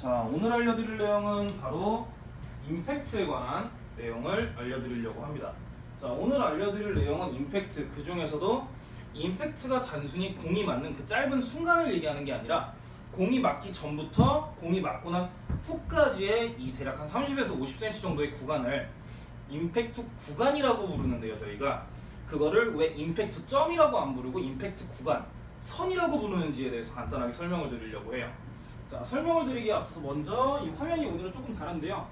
자 오늘 알려드릴 내용은 바로 임팩트에 관한 내용을 알려드리려고 합니다. 자 오늘 알려드릴 내용은 임팩트. 그 중에서도 임팩트가 단순히 공이 맞는 그 짧은 순간을 얘기하는 게 아니라 공이 맞기 전부터 공이 맞고 난 후까지의 이 대략 한 30에서 50cm 정도의 구간을 임팩트 구간이라고 부르는데요 저희가. 그거를 왜 임팩트 점이라고 안 부르고 임팩트 구간 선이라고 부르는지에 대해서 간단하게 설명을 드리려고 해요 자 설명을 드리기에 앞서서 먼저 이 화면이 오늘은 조금 다른데요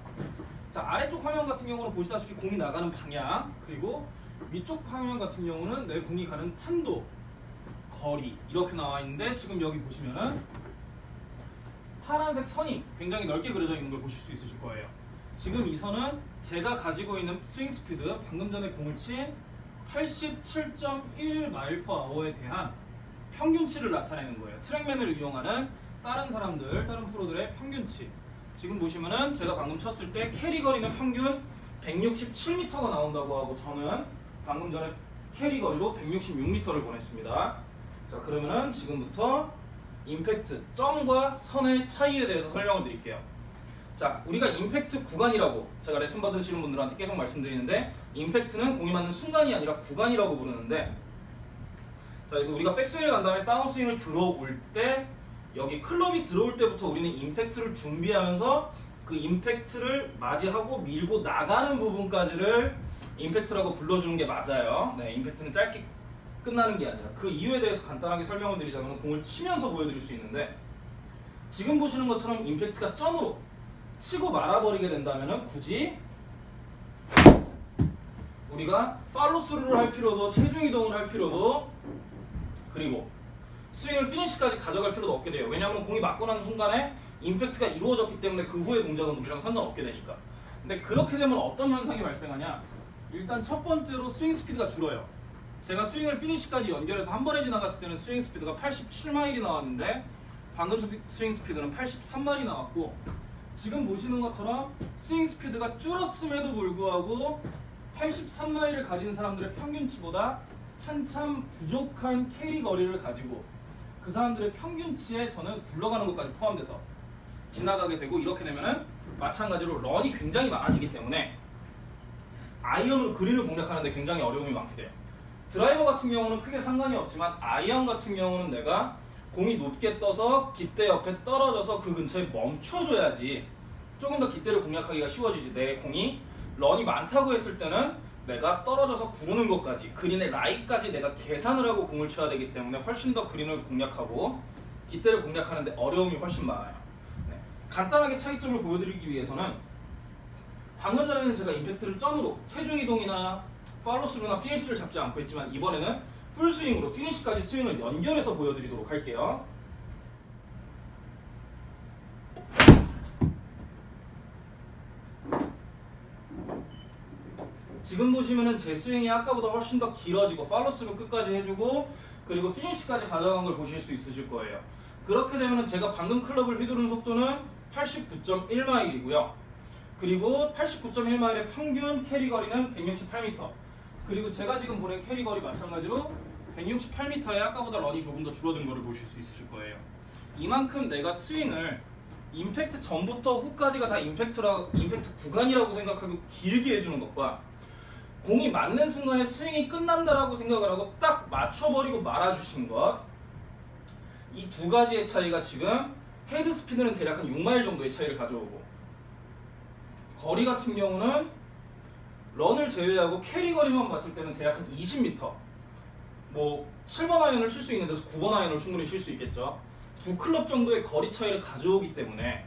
자 아래쪽 화면 같은 경우는 보시다시피 공이 나가는 방향 그리고 위쪽 화면 같은 경우는 내 공이 가는 탄도 거리 이렇게 나와 있는데 지금 여기 보시면은 파란색 선이 굉장히 넓게 그려져 있는 걸 보실 수 있으실 거예요. 지금 이 선은 제가 가지고 있는 스윙 스피드 방금 전에 공을 친 87.1 mile per hour에 대한 평균치를 나타내는 거예요. TrackMan을 이용하는 다른 사람들, 다른 프로들의 평균치. 지금 보시면은 제가 방금 쳤을 때 캐리 거리는 평균 167m가 나온다고 하고 저는 방금 전에 캐리 거리로 166m를 보냈습니다. 자 그러면은 지금부터 임팩트 점과 선의 차이에 대해서 설명을 드릴게요. 자, 우리가 임팩트 구간이라고 제가 레슨 받으시는 분들한테 계속 말씀드리는데 임팩트는 공이 맞는 순간이 아니라 구간이라고 부르는데 자, 그래서 우리가 백스윙을 간 다음에 다운스윙을 들어올 때 여기 클럽이 들어올 때부터 우리는 임팩트를 준비하면서 그 임팩트를 맞이하고 밀고 나가는 부분까지를 임팩트라고 불러주는 게 맞아요. 네, 임팩트는 짧게 끝나는 게 아니라 그 이유에 대해서 간단하게 설명을 드리자면 공을 치면서 보여드릴 수 있는데 지금 보시는 것처럼 임팩트가 점으로 치고 말아버리게 된다면 굳이 우리가 팔로스루를 할 필요도 체중 이동을 할 필요도 그리고 스윙을 피니시까지 가져갈 필요도 없게 돼요. 왜냐하면 공이 맞고 나는 순간에 임팩트가 이루어졌기 때문에 그 후의 동작은 우리랑 상관없게 되니까. 근데 그렇게 되면 어떤 현상이 발생하냐? 일단 첫 번째로 스윙 스피드가 줄어요. 제가 스윙을 피니시까지 연결해서 한 번에 지나갔을 때는 스윙 스피드가 87마일이 나왔는데 방금 스윙 스피드는 83마일이 나왔고 지금 보시는 것처럼 스윙 스피드가 줄었음에도 불구하고 83마일을 가진 사람들의 평균치보다 한참 부족한 캐리 거리를 가지고 그 사람들의 평균치에 저는 굴러가는 것까지 포함돼서 지나가게 되고 이렇게 되면은 마찬가지로 런이 굉장히 많아지기 때문에 아이언으로 그린을 공략하는데 굉장히 어려움이 많게 돼요. 드라이버 같은 경우는 크게 상관이 없지만 아이언 같은 경우는 내가 공이 높게 떠서 깃대 옆에 떨어져서 그 근처에 멈춰줘야지 조금 더 깃대를 공략하기가 쉬워지지 내 공이 런이 많다고 했을 때는 내가 떨어져서 구르는 것까지 그린의 라이까지 내가 계산을 하고 공을 쳐야 되기 때문에 훨씬 더 그린을 공략하고 깃대를 공략하는데 어려움이 훨씬 많아요 네. 간단하게 차이점을 보여드리기 위해서는 방금 전에는 제가 임팩트를 점으로 체중 이동이나 팔로스루나 피니시를 잡지 않고 있지만 이번에는 풀스윙으로 피니시까지 스윙을 연결해서 보여드리도록 할게요. 지금 보시면은 제 스윙이 아까보다 훨씬 더 길어지고 팔로스루 끝까지 해주고 그리고 피니시까지 가져간 걸 보실 수 있으실 거예요. 그렇게 되면은 제가 방금 클럽을 휘두른 속도는 89.1마일이고요. 그리고 89.1마일의 평균 캐리 거리는 168m. 그리고 제가 지금 보낸 캐리 거리 마찬가지로 168m에 아까보다 런이 조금 더 줄어든 거를 보실 수 있으실 거예요. 이만큼 내가 스윙을 임팩트 전부터 후까지가 다 임팩트라 임팩트 구간이라고 생각하고 길게 해주는 것과 공이 맞는 순간에 스윙이 끝난다라고 생각을 하고 딱 맞춰버리고 말아주신 것. 이 두 가지의 차이가 지금 헤드 스피드는 대략 한 6마일 정도의 차이를 가져오고 거리 같은 경우는 런을 제외하고 캐리 거리만 봤을 때는 대략 한 20m. 뭐 7번 아이언을 칠 수 있는 데서 9번 아이언을 충분히 칠 수 있겠죠. 두 클럽 정도의 거리 차이를 가져오기 때문에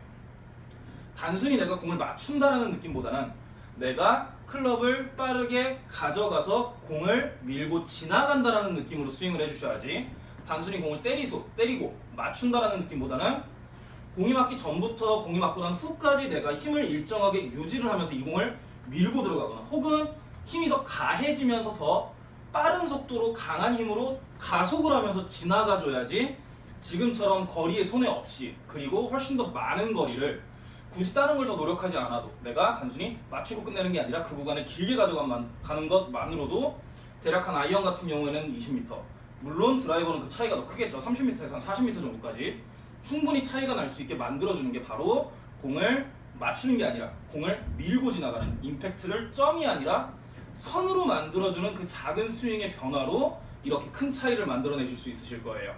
단순히 내가 공을 맞춘다라는 느낌보다는 내가 클럽을 빠르게 가져가서 공을 밀고 지나간다라는 느낌으로 스윙을 해주셔야지. 단순히 공을 때리소, 때리고 맞춘다라는 느낌보다는 공이 맞기 전부터 공이 맞고 난 후까지 내가 힘을 일정하게 유지를 하면서 이 공을 밀고 들어가거나 혹은 힘이 더 가해지면서 더 빠른 속도로 강한 힘으로 가속을 하면서 지나가줘야지 지금처럼 거리에 손해 없이 그리고 훨씬 더 많은 거리를 굳이 다른 걸 더 노력하지 않아도 내가 단순히 맞추고 끝내는 게 아니라 그 구간을 길게 가져가는 것만으로도 대략 한 아이언 같은 경우에는 20m 물론 드라이버는 그 차이가 더 크겠죠. 30m에서 한 40m 정도까지. 충분히 차이가 날 수 있게 만들어주는 게 바로 공을 맞추는 게 아니라 공을 밀고 지나가는 임팩트를 점이 아니라 선으로 만들어주는 그 작은 스윙의 변화로 이렇게 큰 차이를 만들어내실 수 있으실 거예요.